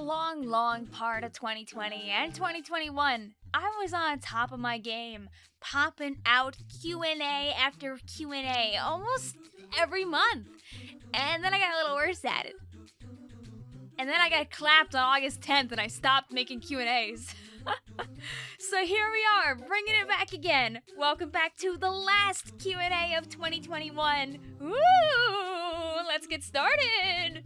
long, long part of 2020 and 2021, I was on top of my game, popping out Q&A after Q&A almost every month. And then I got a little worse at it. And then I got clapped on August 10th and I stopped making Q&As. so here we are, bringing it back again. Welcome back to the last Q&A of 2021. Woo! Let's get started.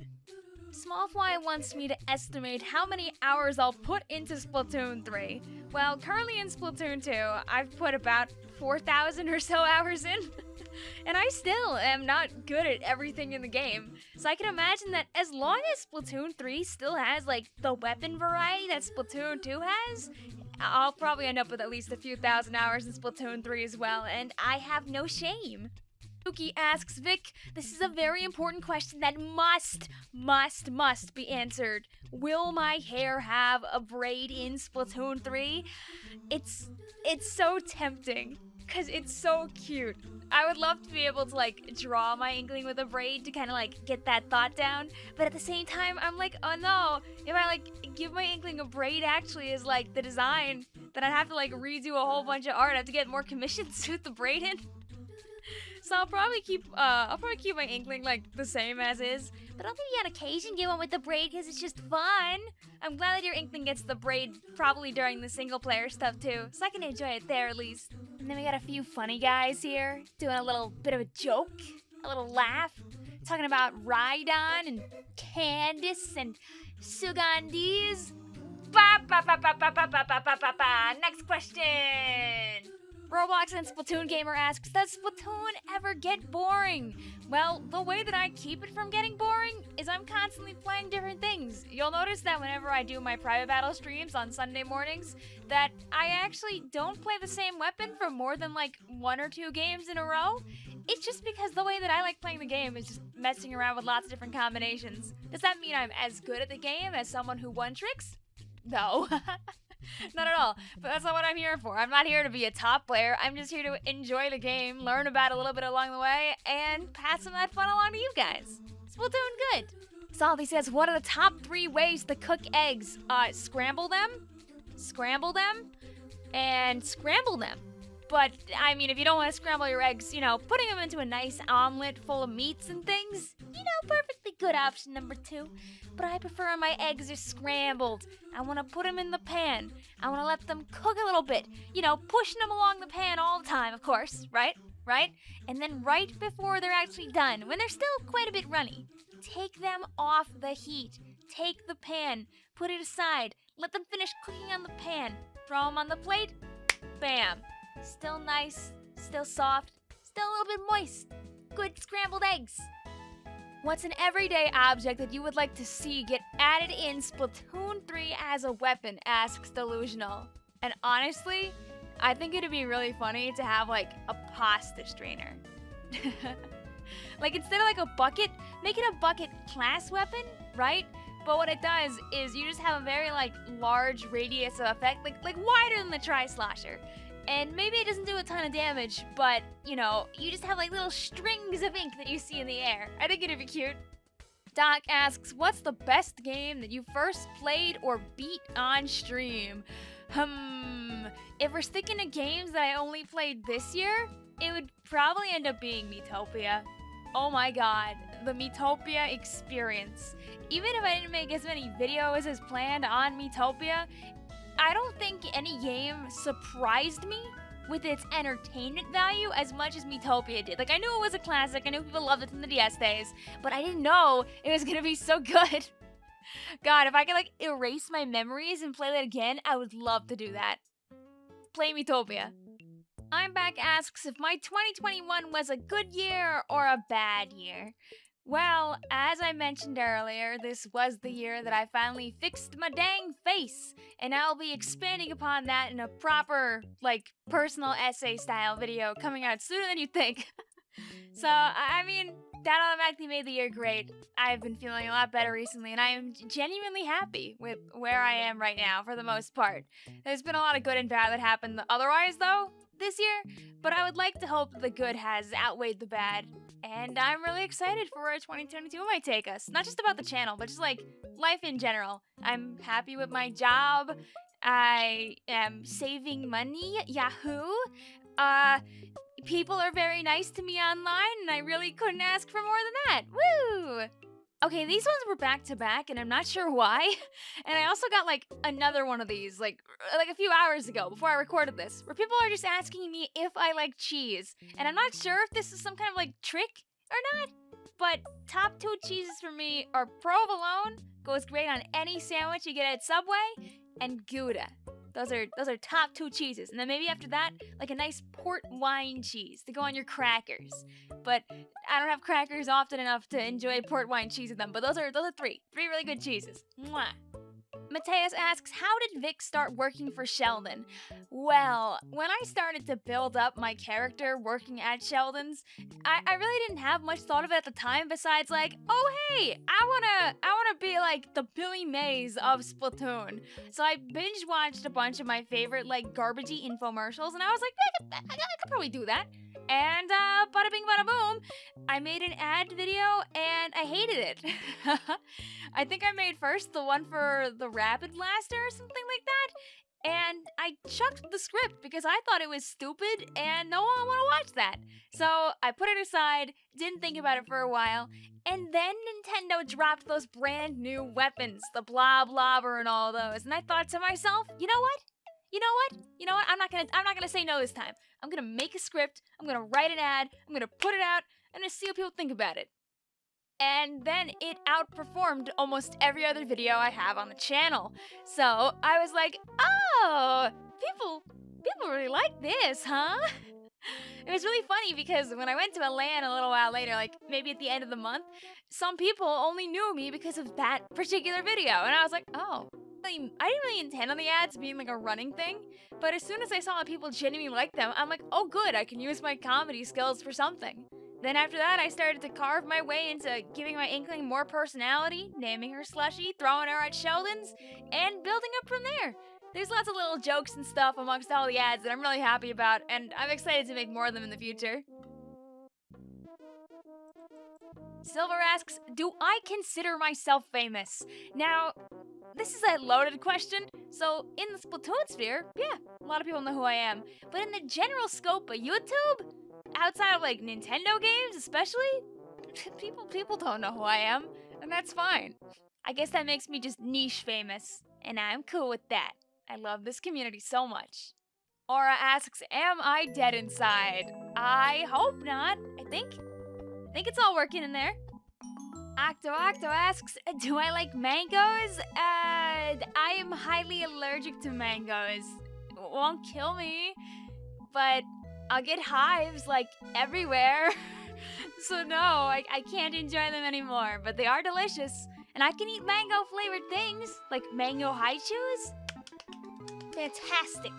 Smallfly wants me to estimate how many hours I'll put into Splatoon 3. Well, currently in Splatoon 2, I've put about 4,000 or so hours in. and I still am not good at everything in the game. So I can imagine that as long as Splatoon 3 still has like the weapon variety that Splatoon 2 has, I'll probably end up with at least a few thousand hours in Splatoon 3 as well, and I have no shame. Suki asks, Vic, this is a very important question that must, must, must be answered. Will my hair have a braid in Splatoon 3? It's, it's so tempting, because it's so cute. I would love to be able to like draw my inkling with a braid to kind of like get that thought down. But at the same time, I'm like, oh no, if I like give my inkling a braid actually is like the design, then I'd have to like redo a whole bunch of art. I'd have to get more commissions with the braid in. So I'll probably keep uh I'll probably keep my inkling like the same as is. But I'll maybe on occasion get one with the braid because it's just fun. I'm glad that your inkling gets the braid probably during the single player stuff too, so I can enjoy it there at least. And then we got a few funny guys here doing a little bit of a joke, a little laugh, talking about Rhydon and Candice and Sugandis. Ba ba ba ba ba ba ba ba ba ba. Next question. Roblox and Splatoon Gamer asks, Does Splatoon ever get boring? Well, the way that I keep it from getting boring is I'm constantly playing different things. You'll notice that whenever I do my private battle streams on Sunday mornings, that I actually don't play the same weapon for more than like one or two games in a row. It's just because the way that I like playing the game is just messing around with lots of different combinations. Does that mean I'm as good at the game as someone who won tricks? No. not at all. But that's not what I'm here for. I'm not here to be a top player. I'm just here to enjoy the game, learn about a little bit along the way, and pass some of that fun along to you guys. Splatoon good. Salty says, what are the top three ways to cook eggs? Uh, scramble them, scramble them, and scramble them. But, I mean, if you don't want to scramble your eggs, you know, putting them into a nice omelet full of meats and things, you know, perfectly good option number two. But I prefer my eggs are scrambled. I want to put them in the pan. I want to let them cook a little bit. You know, pushing them along the pan all the time, of course, right? Right? And then right before they're actually done, when they're still quite a bit runny, take them off the heat. Take the pan, put it aside, let them finish cooking on the pan, throw them on the plate, bam. Still nice, still soft, still a little bit moist. Good scrambled eggs. What's an everyday object that you would like to see get added in Splatoon 3 as a weapon? asks Delusional. And honestly, I think it'd be really funny to have like a pasta strainer. like instead of like a bucket, make it a bucket class weapon, right? But what it does is you just have a very like large radius of effect, like like wider than the Tri-Slosher. And maybe it doesn't do a ton of damage, but, you know, you just have like little strings of ink that you see in the air. I think it'd be cute. Doc asks, what's the best game that you first played or beat on stream? Hmm, if we're sticking to games that I only played this year, it would probably end up being Miitopia. Oh my god, the Miitopia experience. Even if I didn't make as many videos as planned on Miitopia, I don't think any game surprised me with its entertainment value as much as Miitopia did. Like, I knew it was a classic, I knew people loved it from the DS days, but I didn't know it was gonna be so good. God, if I could, like, erase my memories and play that again, I would love to do that. Play Miitopia. I'm back asks if my 2021 was a good year or a bad year. Well, as I mentioned earlier, this was the year that I finally fixed my dang face, and I'll be expanding upon that in a proper, like, personal essay style video coming out sooner than you think. so, I mean, that automatically made the year great. I've been feeling a lot better recently, and I am genuinely happy with where I am right now for the most part. There's been a lot of good and bad that happened otherwise, though, this year, but I would like to hope the good has outweighed the bad and I'm really excited for where 2022 might take us. Not just about the channel, but just like life in general. I'm happy with my job. I am saving money. Yahoo! Uh, people are very nice to me online, and I really couldn't ask for more than that. Woo! Okay, these ones were back to back, and I'm not sure why. And I mm. also got like another one of these, like like a few hours ago before I recorded this, where people are just asking me if I like cheese, and I'm not sure if this is some kind of like trick or not. But top two cheeses for me are provolone, goes great on any sandwich you get at Subway, and Gouda. Those are those are top two cheeses. And then maybe after that, like a nice port wine cheese to go on your crackers. But I don't have crackers often enough to enjoy port wine cheese with them. But those are those are three. Three really good cheeses. Mwah. Mateus asks, How did Vic start working for Sheldon? Well, when I started to build up my character working at Sheldon's, I, I really didn't have much thought of it at the time besides like, oh hey, I wanna I wanna be like the Billy Mays of Splatoon. So I binge watched a bunch of my favorite like garbagey infomercials and I was like, I could, I, I could probably do that. And uh, bada bing bada boom, I made an ad video and I hated it. I think I made first the one for the Rapid Blaster or something like that. And I chucked the script because I thought it was stupid and no one would want to watch that. So I put it aside, didn't think about it for a while, and then Nintendo dropped those brand new weapons, the Bloblobber and all those. And I thought to myself, you know what? You know what? You know what? I'm not gonna I'm not gonna say no this time. I'm gonna make a script, I'm gonna write an ad, I'm gonna put it out, I'm gonna see what people think about it and then it outperformed almost every other video I have on the channel. So I was like, oh, people, people really like this, huh? It was really funny because when I went to a LAN a little while later, like maybe at the end of the month, some people only knew me because of that particular video. And I was like, oh, I didn't really intend on the ads being like a running thing, but as soon as I saw people genuinely like them, I'm like, oh good, I can use my comedy skills for something. Then after that, I started to carve my way into giving my Inkling more personality, naming her Slushy, throwing her at Sheldon's, and building up from there. There's lots of little jokes and stuff amongst all the ads that I'm really happy about, and I'm excited to make more of them in the future. Silver asks, Do I consider myself famous? Now, this is a loaded question, so in the Splatoon sphere, yeah, a lot of people know who I am. But in the general scope of YouTube, outside of like Nintendo games, especially, people people don't know who I am, and that's fine. I guess that makes me just niche famous, and I'm cool with that. I love this community so much. Aura asks, "Am I dead inside?" I hope not. I think, I think it's all working in there. Octo Octo asks, "Do I like mangoes?" Uh, I am highly allergic to mangoes. It won't kill me, but I'll get hives like everywhere. so no, I, I can't enjoy them anymore, but they are delicious. And I can eat mango flavored things, like mango Hi-Chews. Fantastic.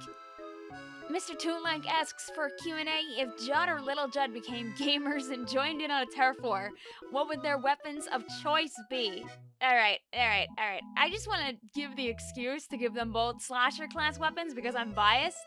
Mr. Toonlike asks for Q&A if Judd or Little Judd became gamers and joined in on a turf war, what would their weapons of choice be? Alright, alright, alright. I just want to give the excuse to give them both slosher class weapons because I'm biased,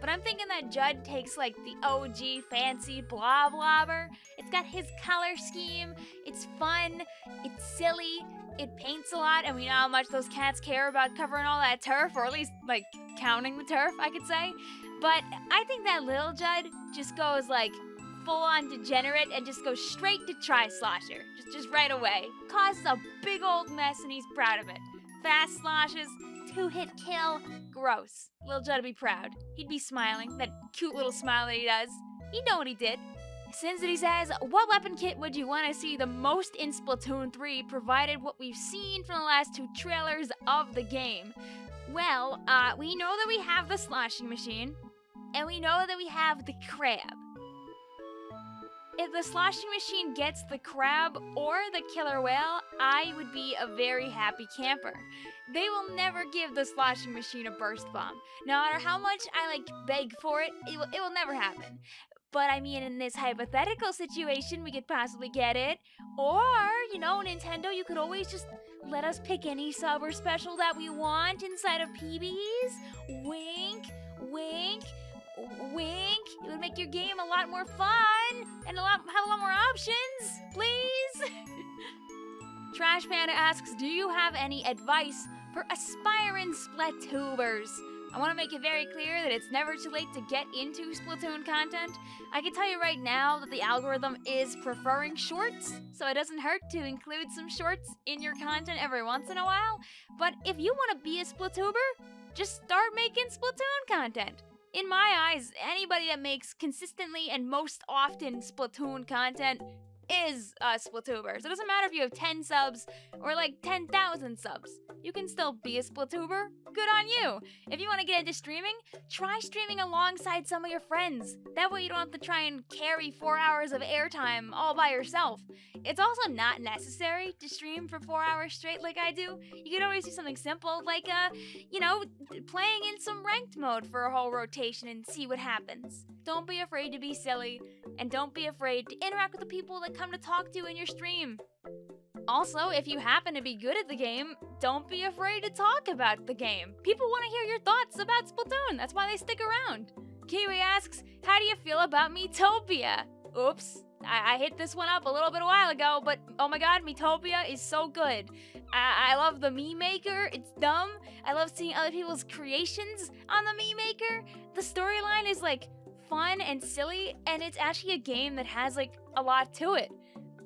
but I'm thinking that Judd takes like the OG fancy Bloblobber. It's got his color scheme, it's fun, it's silly, it paints a lot, and we know how much those cats care about covering all that turf, or at least like counting the turf, I could say. But I think that Lil Judd just goes like full on degenerate and just goes straight to Tri-Slosher. Just, just right away. Causes a big old mess and he's proud of it. Fast sloshes, two hit kill, gross. Lil Judd would be proud. He'd be smiling, that cute little smile that he does. He'd know what he did. Sinzity says, What weapon kit would you want to see the most in Splatoon 3, provided what we've seen from the last two trailers of the game? Well, uh, we know that we have the sloshing machine, and we know that we have the crab. If the sloshing machine gets the crab or the killer whale, I would be a very happy camper. They will never give the sloshing machine a burst bomb. No matter how much I like beg for it, it will, it will never happen. But I mean, in this hypothetical situation, we could possibly get it. Or, you know, Nintendo, you could always just let us pick any sub or special that we want inside of PBs. Wink, wink. Wink. It would make your game a lot more fun and a lot have a lot more options. Please. Trash Panda asks, "Do you have any advice for aspiring Splatubers?" I want to make it very clear that it's never too late to get into Splatoon content. I can tell you right now that the algorithm is preferring shorts, so it doesn't hurt to include some shorts in your content every once in a while. But if you want to be a Splatuber, just start making Splatoon content. In my eyes, anybody that makes consistently and most often Splatoon content is a Splatuber. So it doesn't matter if you have 10 subs or like 10,000 subs. You can still be a Splatuber. Good on you. If you want to get into streaming, try streaming alongside some of your friends. That way you don't have to try and carry four hours of airtime all by yourself. It's also not necessary to stream for four hours straight like I do. You can always do something simple like, uh, you know, playing in some ranked mode for a whole rotation and see what happens. Don't be afraid to be silly, and don't be afraid to interact with the people that come to talk to you in your stream. Also, if you happen to be good at the game, don't be afraid to talk about the game. People want to hear your thoughts about Splatoon, that's why they stick around. Kiwi asks, How do you feel about Miitopia? Oops, I, I, hit this one up a little bit a while ago, but oh my god, Miitopia is so good. I, I love the Mii Maker, it's dumb. I love seeing other people's creations on the Mii Maker. The storyline is like fun and silly, and it's actually a game that has like a lot to it.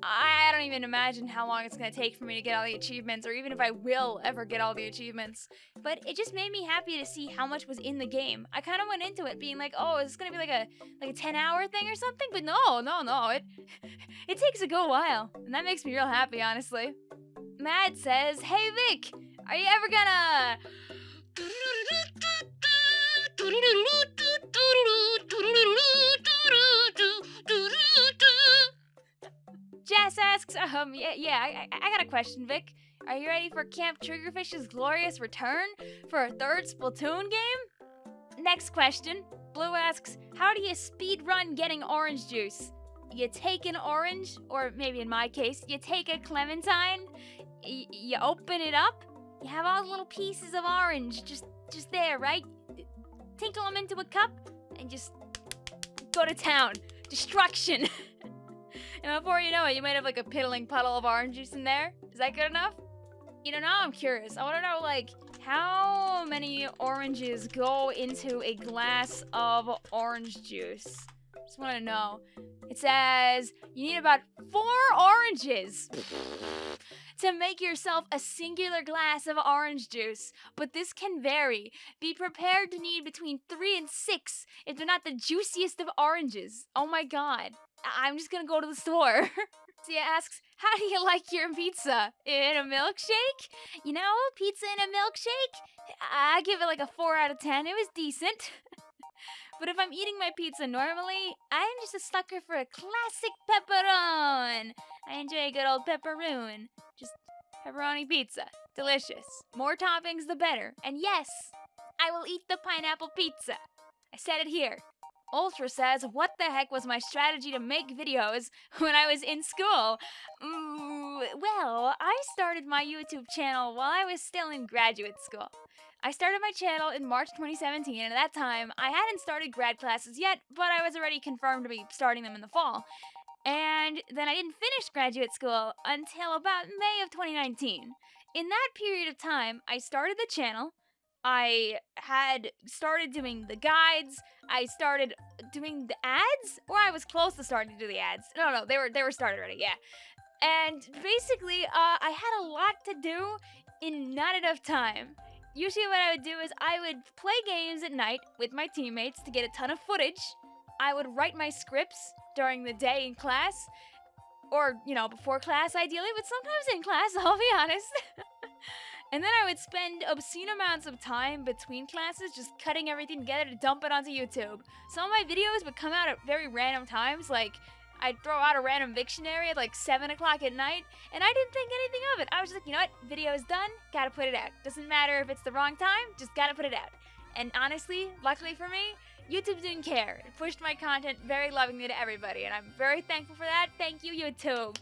I don't even imagine how long it's gonna take for me to get all the achievements, or even if I will ever get all the achievements. But it just made me happy to see how much was in the game. I kind of went into it being like, "Oh, is this gonna be like a like a 10 hour thing or something?" But no, no, no. It it takes a good while, and that makes me real happy, honestly. Matt says, "Hey Vic, are you ever gonna?" Asks, um, yeah, yeah, I, I got a question, Vic. Are you ready for Camp Triggerfish's glorious return for a third Splatoon game? Next question. Blue asks, how do you speed run getting orange juice? You take an orange, or maybe in my case, you take a clementine, you open it up, you have all the little pieces of orange just just there, right? Tinkle them into a cup, and just go to town. Destruction! And before you know it, you might have like a piddling puddle of orange juice in there. Is that good enough? You know, now I'm curious. I want to know, like, how many oranges go into a glass of orange juice? Just want to know. It says you need about four oranges to make yourself a singular glass of orange juice, but this can vary. Be prepared to need between three and six if they're not the juiciest of oranges. Oh my god. I'm just gonna go to the store. Tia asks, How do you like your pizza? In a milkshake? You know, pizza in a milkshake? I give it like a 4 out of 10. It was decent. but if I'm eating my pizza normally, I'm just a sucker for a classic pepperoni. I enjoy a good old pepperoni. Just pepperoni pizza. Delicious. More toppings, the better. And yes, I will eat the pineapple pizza. I said it here. Ultra says, What the heck was my strategy to make videos when I was in school? Mm, well, I started my YouTube channel while I was still in graduate school. I started my channel in March 2017, and at that time, I hadn't started grad classes yet, but I was already confirmed to be starting them in the fall. And then I didn't finish graduate school until about May of 2019. In that period of time, I started the channel, I had started doing the guides. I started doing the ads, or I was close to starting to do the ads. No, no, they were they were started already. Yeah, and basically, uh, I had a lot to do in not enough time. Usually, what I would do is I would play games at night with my teammates to get a ton of footage. I would write my scripts during the day in class, or you know, before class ideally, but sometimes in class. I'll be honest. And then I would spend obscene amounts of time between classes just cutting everything together to dump it onto YouTube. Some of my videos would come out at very random times, like I'd throw out a random dictionary at like 7 o'clock at night, and I didn't think anything of it. I was just like, you know what, video is done, gotta put it out. Doesn't matter if it's the wrong time, just gotta put it out. And honestly, luckily for me, YouTube didn't care. It pushed my content very lovingly to everybody, and I'm very thankful for that. Thank you, YouTube.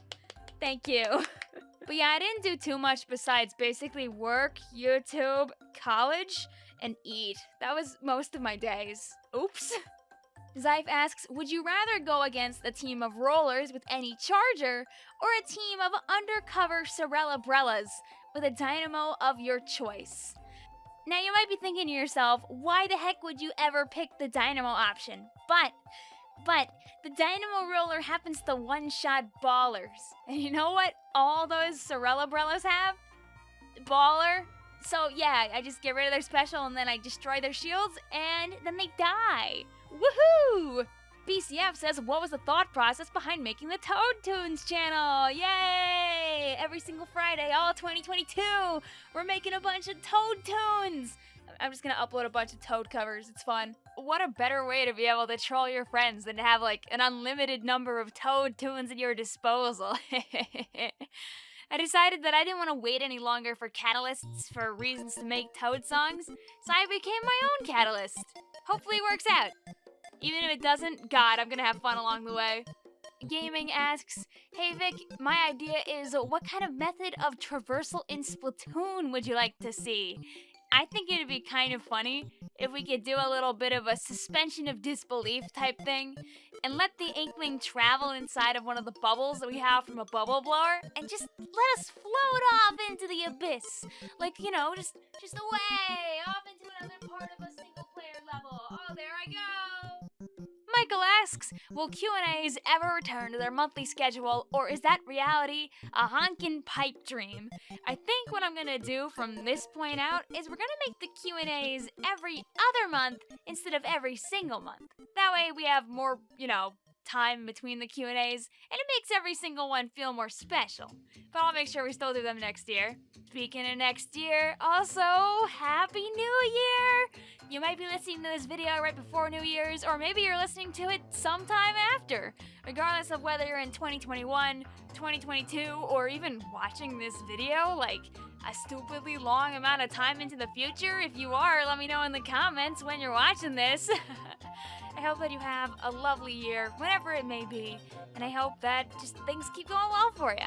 Thank you. But yeah, I didn't do too much besides basically work, YouTube, college, and eat. That was most of my days. Oops. Zyfe asks, would you rather go against a team of rollers with any charger or a team of undercover Sorella Brellas with a dynamo of your choice? Now you might be thinking to yourself, why the heck would you ever pick the dynamo option? But, but, the dynamo roller happens to one-shot ballers. And you know what all those Sorella Brellas have? Baller. So yeah, I just get rid of their special and then I destroy their shields and then they die. Woohoo! BCF says, what was the thought process behind making the Toad Tunes channel? Yay! Every single Friday, all 2022, we're making a bunch of Toad Tunes! I'm just gonna upload a bunch of Toad covers, it's fun. What a better way to be able to troll your friends than to have like an unlimited number of Toad Tunes at your disposal. I decided that I didn't want to wait any longer for catalysts for reasons to make Toad songs, so I became my own catalyst. Hopefully it works out. Even if it doesn't, God, I'm gonna have fun along the way. Gaming asks, Hey Vic, my idea is what kind of method of traversal in Splatoon would you like to see? I think it'd be kind of funny if we could do a little bit of a suspension of disbelief type thing and let the Inkling travel inside of one of the bubbles that we have from a bubble blower and just let us float off into the abyss. Like, you know, just just away, off into another part of a single player level. Oh, there I go. Michael asks, will Q&As ever return to their monthly schedule, or is that reality a honkin' pipe dream? I think what I'm gonna do from this point out is we're gonna make the Q&As every other month instead of every single month. That way we have more, you know, time between the Q&As, and it makes every single one feel more special. But I'll make sure we still do them next year. Speaking of next year, also, Happy New Year! You might be listening to this video right before New Year's, or maybe you're listening to it sometime after. Regardless of whether you're in 2021, 2022, or even watching this video, like, a stupidly long amount of time into the future? If you are, let me know in the comments when you're watching this. I hope that you have a lovely year, whatever it may be, and I hope that just things keep going well for you.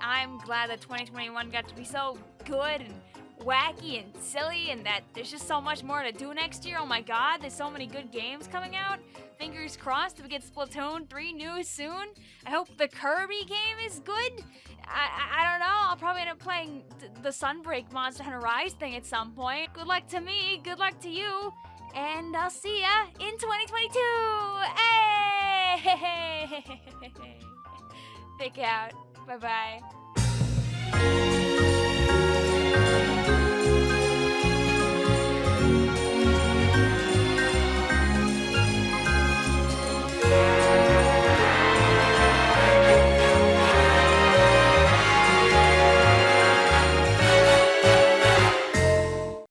I'm glad that 2021 got to be so good and wacky and silly and that there's just so much more to do next year. Oh my god, there's so many good games coming out. Fingers crossed we get Splatoon 3 news soon. I hope the Kirby game is good. I, I, I don't know, I'll probably end up playing the Sunbreak Monster Hunter Rise thing at some point. Good luck to me, good luck to you, and I'll see ya in 2022! Hey! Pick out. Bye-bye.